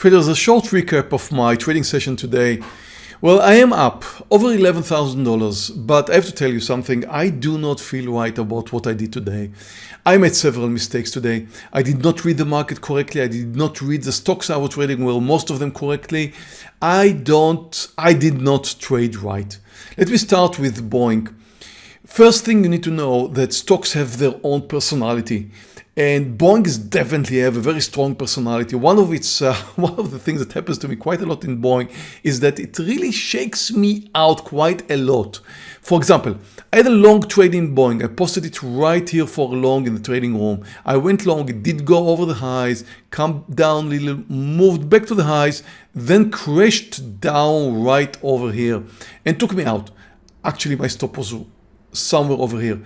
Traders, a short recap of my trading session today. Well, I am up over $11,000, but I have to tell you something. I do not feel right about what I did today. I made several mistakes today. I did not read the market correctly. I did not read the stocks I was trading well, most of them correctly. I don't, I did not trade right. Let me start with Boeing. First thing you need to know that stocks have their own personality. And Boeing is definitely have a very strong personality. One of its, uh, one of the things that happens to me quite a lot in Boeing is that it really shakes me out quite a lot. For example, I had a long trade in Boeing. I posted it right here for long in the trading room. I went long, it did go over the highs, come down a little, moved back to the highs, then crashed down right over here and took me out. Actually, my stop was somewhere over here.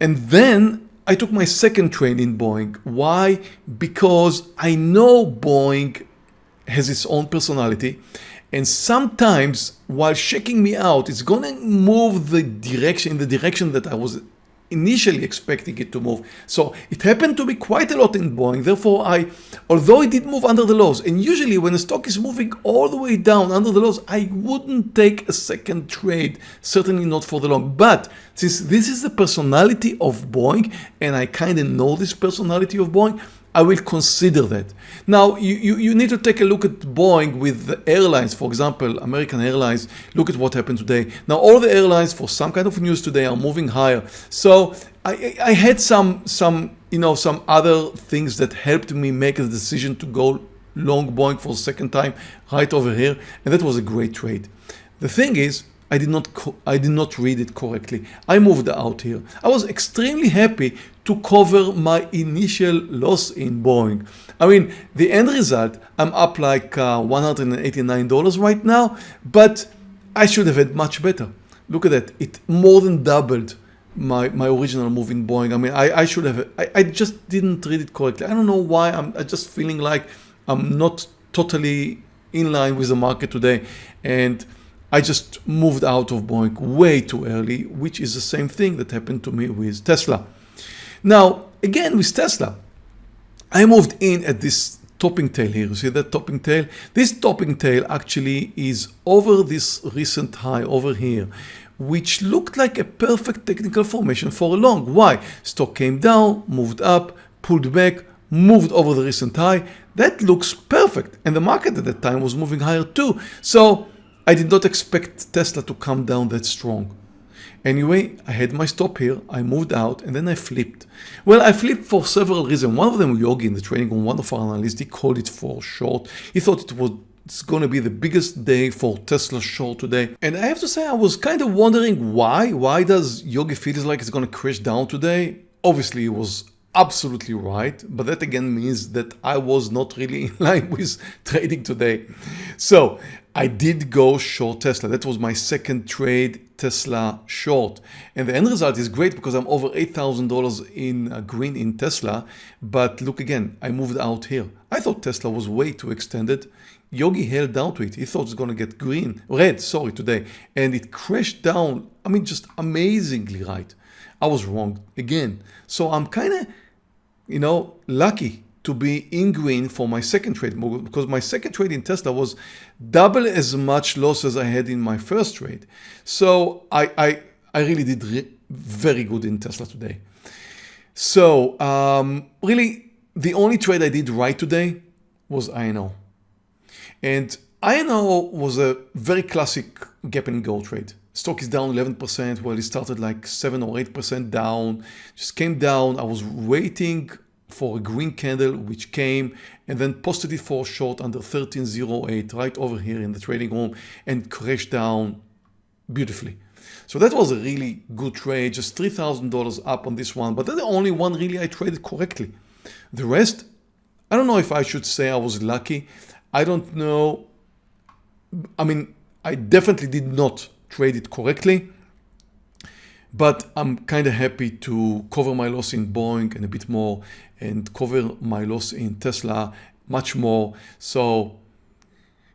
And then I took my second train in Boeing. Why? Because I know Boeing has its own personality and sometimes while shaking me out, it's gonna move the direction in the direction that I was initially expecting it to move. So it happened to be quite a lot in Boeing. Therefore, I, although it did move under the lows, and usually when a stock is moving all the way down under the lows, I wouldn't take a second trade, certainly not for the long. But since this is the personality of Boeing, and I kind of know this personality of Boeing, I will consider that. Now, you, you, you, need to take a look at Boeing with the airlines, for example, American Airlines, look at what happened today. Now, all the airlines for some kind of news today are moving higher. So I, I had some, some, you know, some other things that helped me make a decision to go long Boeing for the second time right over here. And that was a great trade. The thing is, I did not I did not read it correctly. I moved out here. I was extremely happy to cover my initial loss in Boeing. I mean, the end result, I'm up like uh, $189 right now, but I should have had much better. Look at that. It more than doubled my, my original move in Boeing. I mean, I, I should have, I, I just didn't read it correctly. I don't know why. I'm, I'm just feeling like I'm not totally in line with the market today. And I just moved out of Boeing way too early, which is the same thing that happened to me with Tesla. Now, again with Tesla, I moved in at this topping tail here. You see that topping tail? This topping tail actually is over this recent high over here, which looked like a perfect technical formation for a long. Why? Stock came down, moved up, pulled back, moved over the recent high. That looks perfect. And the market at that time was moving higher too. So I did not expect Tesla to come down that strong. Anyway, I had my stop here, I moved out and then I flipped. Well, I flipped for several reasons. One of them, Yogi in the trading room, one of our analysts, he called it for short. He thought it was it's going to be the biggest day for Tesla short today. And I have to say, I was kind of wondering why. Why does Yogi feel like it's going to crash down today? Obviously, it was absolutely right. But that again means that I was not really in line with trading today. So I did go short Tesla. That was my second trade Tesla short. And the end result is great because I'm over $8,000 in uh, green in Tesla. But look again, I moved out here. I thought Tesla was way too extended. Yogi held down to it. He thought it's going to get green, red, sorry, today. And it crashed down. I mean, just amazingly right. I was wrong again. So I'm kind of, you know, lucky to be in green for my second trade because my second trade in Tesla was double as much loss as I had in my first trade. So I, I, I really did re very good in Tesla today. So um, really the only trade I did right today was INO. And INO was a very classic gap and go trade. Stock is down 11%, well it started like 7 or 8% down, just came down, I was waiting for a green candle which came and then posted it for short under 1308 right over here in the trading room and crashed down beautifully. So that was a really good trade, just $3,000 up on this one, but that's the only one really I traded correctly. The rest, I don't know if I should say I was lucky. I don't know. I mean, I definitely did not trade it correctly. But I'm kind of happy to cover my loss in Boeing and a bit more and cover my loss in Tesla much more. So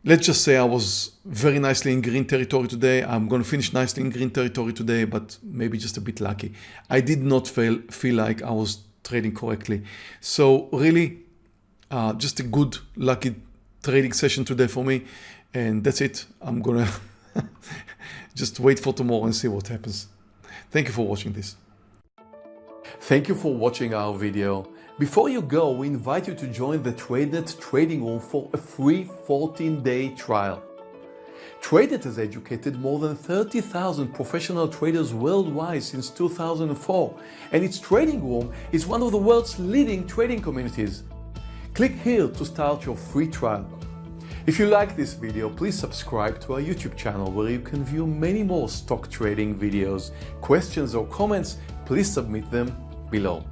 let's just say I was very nicely in green territory today. I'm going to finish nicely in green territory today, but maybe just a bit lucky. I did not feel, feel like I was trading correctly. So really uh, just a good lucky trading session today for me. And that's it. I'm gonna just wait for tomorrow and see what happens. Thank you for watching this. Thank you for watching our video. Before you go, we invite you to join the TradeNet trading room for a free 14-day trial. TradeNet has educated more than 30,000 professional traders worldwide since 2004, and its trading room is one of the world's leading trading communities. Click here to start your free trial. If you like this video, please subscribe to our YouTube channel where you can view many more stock trading videos. Questions or comments, please submit them below.